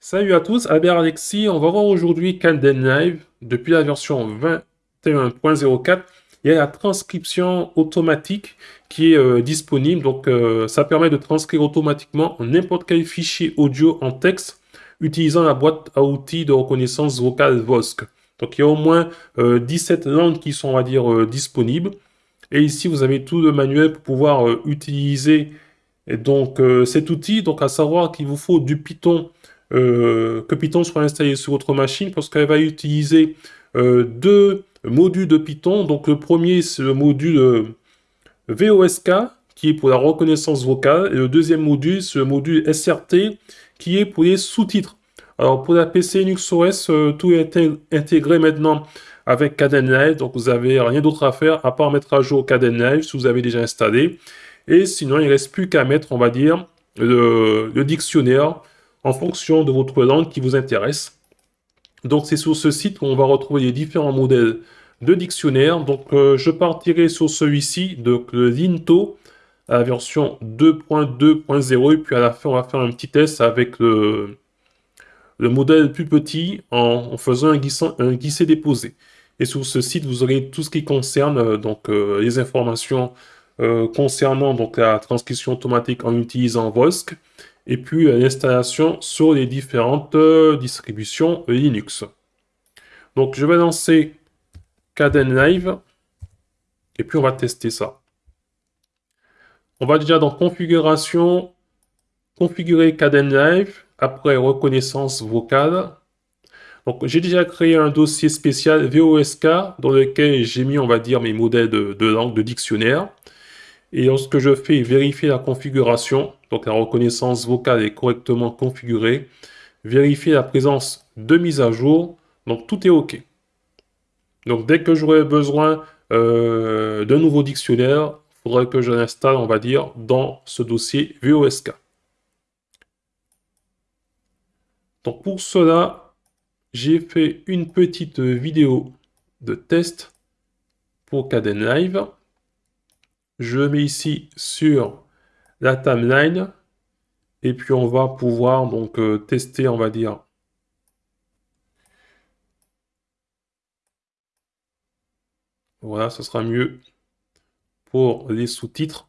Salut à tous, Albert Alexis. On va voir aujourd'hui Calden Live. Depuis la version 21.04, il y a la transcription automatique qui est euh, disponible. Donc, euh, ça permet de transcrire automatiquement n'importe quel fichier audio en texte utilisant la boîte à outils de reconnaissance vocale VOSC. Donc, il y a au moins 17 euh, langues qui sont, on va dire, disponibles. Et ici, vous avez tout le manuel pour pouvoir utiliser donc, cet outil. Donc, à savoir qu'il vous faut du Python euh, que Python soit installé sur votre machine parce qu'elle va utiliser euh, deux modules de Python. Donc le premier, c'est le module euh, VOSK qui est pour la reconnaissance vocale et le deuxième module, c'est le module SRT qui est pour les sous-titres. Alors pour la PC Linux OS, tout est intégré maintenant avec Kdenlive, donc vous n'avez rien d'autre à faire à part mettre à jour Kdenlive si vous avez déjà installé. Et sinon, il ne reste plus qu'à mettre, on va dire, le dictionnaire en fonction de votre langue qui vous intéresse. Donc c'est sur ce site qu'on va retrouver les différents modèles de dictionnaire. Donc euh, je partirai sur celui-ci, donc le Linto, la version 2.2.0. Et puis à la fin, on va faire un petit test avec le, le modèle plus petit en, faisant un, un glisser-déposé. Et sur ce site, vous aurez tout ce qui concerne euh, donc euh, les informations concernant donc la transcription automatique en utilisant VOSC et puis l'installation sur les différentes euh, distributions Linux. Donc je vais lancer Live et puis on va tester ça. On va déjà dans configuration, configurer Live, après reconnaissance vocale. Donc j'ai déjà créé un dossier spécial VOSK dans lequel j'ai mis, on va dire, mes modèles de, de langue, de dictionnaire. Et lorsque je fais vérifier la configuration, donc la reconnaissance vocale est correctement configurée, vérifier la présence de mise à jour, donc tout est OK. Donc dès que j'aurai besoin euh, d'un nouveau dictionnaire, il faudrait que je l'installe, on va dire, dans ce dossier VOSK. Donc pour cela, j'ai fait une petite vidéo de test pour Caden Live. Je mets ici sur la timeline et puis on va pouvoir donc euh, tester, on va dire. Voilà, ce sera mieux pour les sous-titres.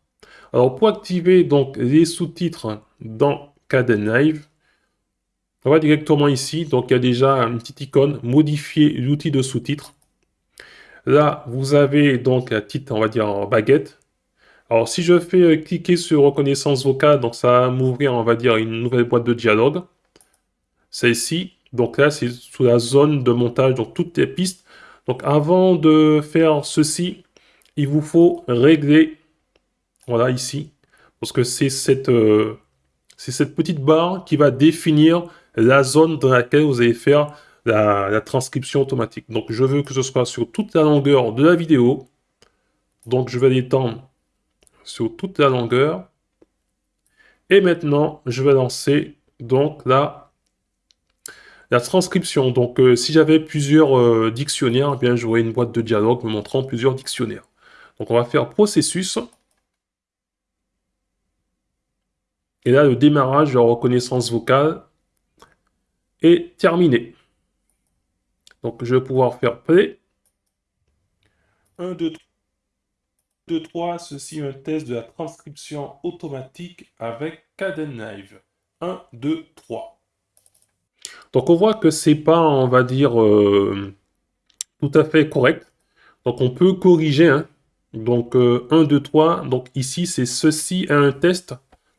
Alors pour activer donc les sous-titres dans Caden Live, on va directement ici. Donc il y a déjà une petite icône, modifier l'outil de sous-titres. Là, vous avez donc la petite, on va dire, baguette. Alors, si je fais euh, cliquer sur reconnaissance vocale, donc ça va m'ouvrir, on va dire, une nouvelle boîte de dialogue. Celle-ci. Donc là, c'est sous la zone de montage, donc toutes les pistes. Donc avant de faire ceci, il vous faut régler, voilà ici, parce que c'est cette, euh, cette petite barre qui va définir la zone dans laquelle vous allez faire la, la transcription automatique. Donc je veux que ce soit sur toute la longueur de la vidéo. Donc je vais l'étendre sur toute la longueur. Et maintenant, je vais lancer donc la, la transcription. Donc, euh, si j'avais plusieurs euh, dictionnaires, eh bien, j'aurais une boîte de dialogue me montrant plusieurs dictionnaires. Donc, on va faire processus. Et là, le démarrage de la reconnaissance vocale est terminé. Donc, je vais pouvoir faire play. 1, 2, 3. 2, 3, ceci un test de la transcription automatique avec Live. 1, 2, 3. Donc on voit que c'est pas, on va dire, euh, tout à fait correct. Donc on peut corriger. Hein. Donc 1, 2, 3. Donc ici, c'est ceci est un test.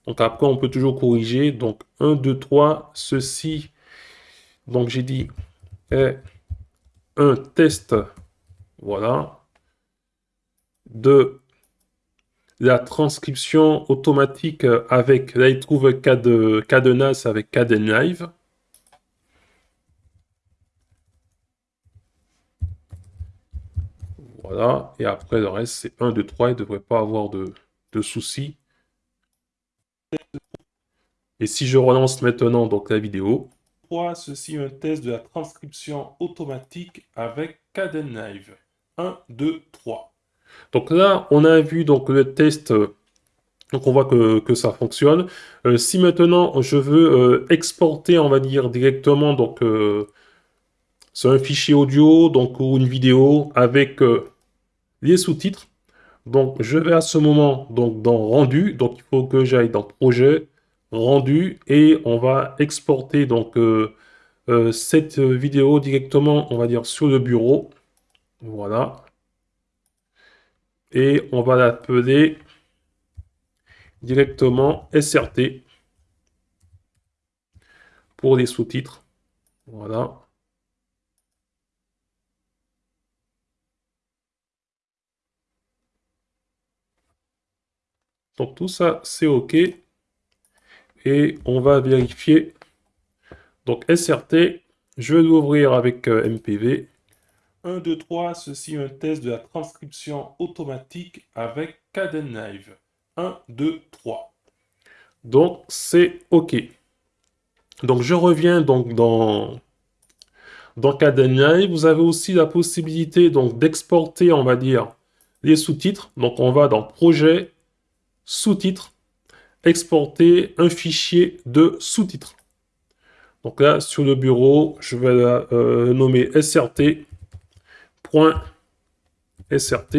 Donc après, on peut toujours corriger. Donc 1, 2, 3, ceci. Donc j'ai dit est un test. Voilà de la transcription automatique avec, là il trouve cadenas avec Cadenlive. Voilà, et après le reste c'est 1, 2, 3, il ne devrait pas avoir de, soucis. Et si je relance maintenant donc la vidéo, ceci un test de la transcription automatique avec Cadenlive. 1, 2, 3. Donc là, on a vu donc le test Donc on voit que, ça fonctionne. Euh, si maintenant je veux euh, exporter, on va dire directement, donc euh, c'est un fichier audio, donc ou une vidéo avec les sous-titres. Donc je vais à ce moment donc dans rendu, donc il faut que j'aille dans projet, rendu et on va exporter donc cette vidéo directement, on va dire sur le bureau. Voilà. Et on va l'appeler directement SRT pour les sous-titres. Voilà. Donc tout ça, c'est OK. Et on va vérifier. Donc SRT, je vais l'ouvrir avec euh, MPV. 1, 2, 3, ceci est un test de la transcription automatique avec Kdenlive. 1, 2, 3. Donc, c'est OK. Donc, je reviens donc dans, dans Kdenlive. Vous avez aussi la possibilité d'exporter, on va dire, les sous-titres. Donc, on va dans Projet, Sous-titres, exporter un fichier de sous-titres. Donc là, sur le bureau, je vais la, euh, nommer srt .srt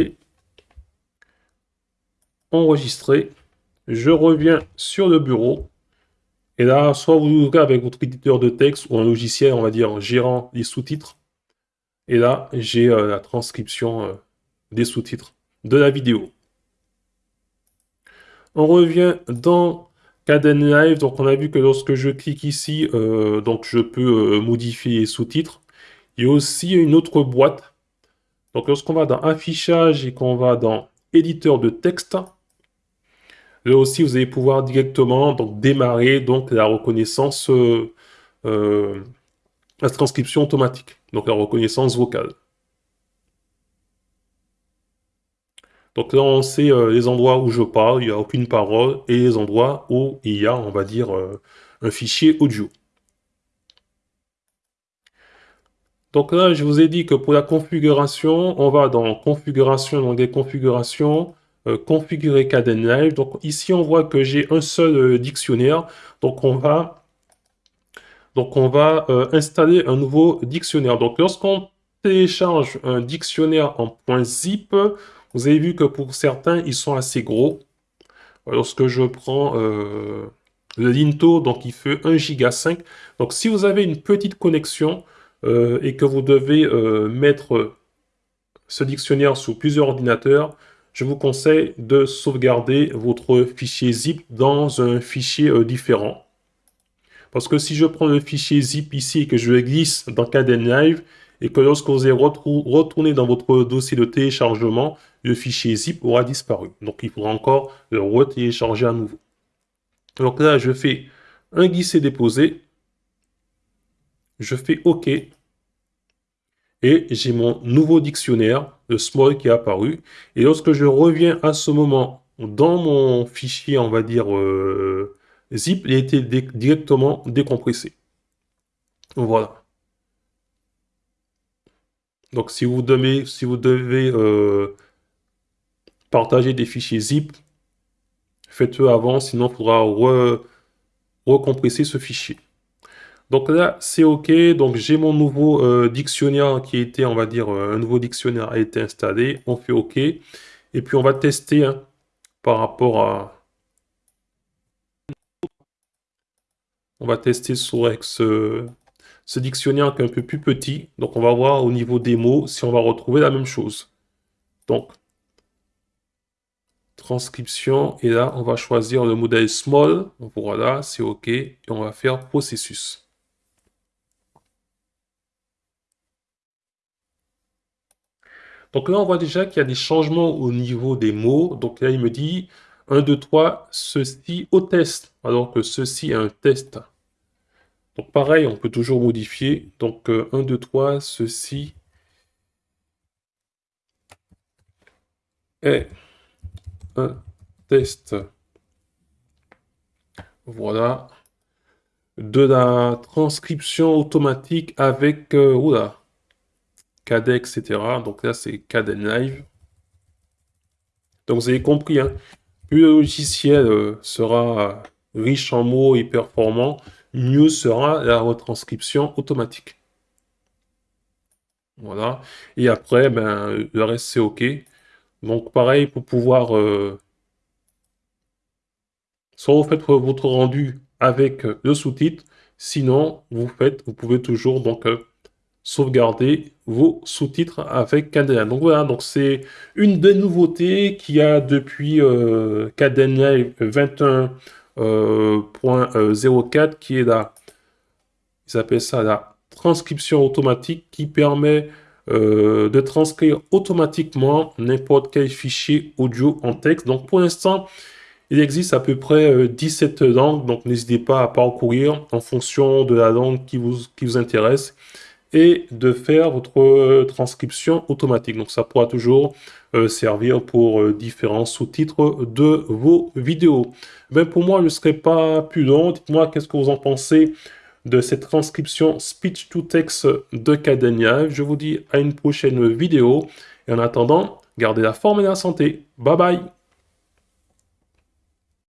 enregistrer. Je reviens sur le bureau. Et là, soit vous ouvrez avec votre éditeur de texte ou un logiciel, on va dire, gérant les sous-titres. Et là, j'ai euh, la transcription euh, des sous-titres de la vidéo. On revient dans Kdenlive. Donc, on a vu que lorsque je clique ici, euh, donc je peux modifier les sous-titres. Il y a aussi une autre boîte donc lorsqu'on va dans affichage et qu'on va dans éditeur de texte, là aussi vous allez pouvoir directement donc, démarrer donc, la reconnaissance, euh, euh, la transcription automatique, donc la reconnaissance vocale. Donc là, on sait euh, les endroits où je parle, il n'y a aucune parole, et les endroits où il y a, on va dire, un fichier audio. Donc là, je vous ai dit que pour la configuration, on va dans configuration, dans des configurations, euh, configurer Kdenlive. Donc ici, on voit que j'ai un seul euh, dictionnaire. Donc on va, donc on va euh, installer un nouveau dictionnaire. Donc lorsqu'on télécharge un dictionnaire en .zip, vous avez vu que pour certains, ils sont assez gros. Lorsque je prends le Linto, donc il fait 1 giga 5. Donc si vous avez une petite connexion, euh, et que vous devez euh, mettre ce dictionnaire sur plusieurs ordinateurs, je vous conseille de sauvegarder votre fichier zip dans un fichier euh, différent. Parce que si je prends le fichier zip ici et que je le glisse dans Kdenlive, et que lorsque vous allez retourner dans votre dossier de téléchargement, le fichier zip aura disparu. Donc il faudra encore le retélécharger à nouveau. Donc là, je fais un glisser-déposer je fais OK. Et j'ai mon nouveau dictionnaire, le small, qui est apparu. Et lorsque je reviens à ce moment dans mon fichier, on va dire euh, zip, il a été directement décompressé. Voilà. Donc si vous devez, euh, partager des fichiers zip, faites-le avant, sinon il faudra recompresser ce fichier. Donc là, c'est OK. Donc j'ai mon nouveau euh, dictionnaire qui a été, on va dire, euh, un nouveau dictionnaire a été installé. On fait OK. Et puis on va tester hein, par rapport à... On va tester sur ce, ce dictionnaire qui est un peu plus petit. Donc on va voir au niveau des mots si on va retrouver la même chose. Donc, transcription. Et là, on va choisir le modèle small. Voilà, c'est OK. Et on va faire processus. Donc là, on voit déjà qu'il y a des changements au niveau des mots. Donc là, il me dit 1, 2, 3, ceci au test, alors que ceci est un test. Donc pareil, on peut toujours modifier. Donc 1, 2, 3, ceci est un test. Voilà. De la transcription automatique avec... Euh, oula, Cadet, etc. Donc là, c'est Cadet Live. Donc vous avez compris, hein. plus le logiciel euh, sera riche en mots et performant, mieux sera la retranscription automatique. Voilà. Et après, ben, le reste, c'est OK. Donc, pareil, pour pouvoir... Euh, soit vous faites votre rendu avec le sous-titre, sinon, vous faites, vous pouvez toujours donc euh, sauvegarder vos sous-titres avec Caden. Donc voilà, donc c'est une des nouveautés qu'il y a depuis euh, 21.04 euh, qui est la, ils appellent ça la transcription automatique qui permet euh, de transcrire automatiquement n'importe quel fichier audio en texte. Donc pour l'instant, il existe à peu près 17 euh, langues, donc n'hésitez pas à parcourir en fonction de la langue qui vous, qui vous intéresse et de faire votre euh, transcription automatique. Donc ça pourra toujours euh, servir pour euh, différents sous-titres de vos vidéos. Ben pour moi, je ne serai pas plus long. Dites-moi qu'est-ce que vous en pensez de cette transcription speech to text de Cadenia. Je vous dis à une prochaine vidéo. Et en attendant, gardez la forme et la santé. Bye bye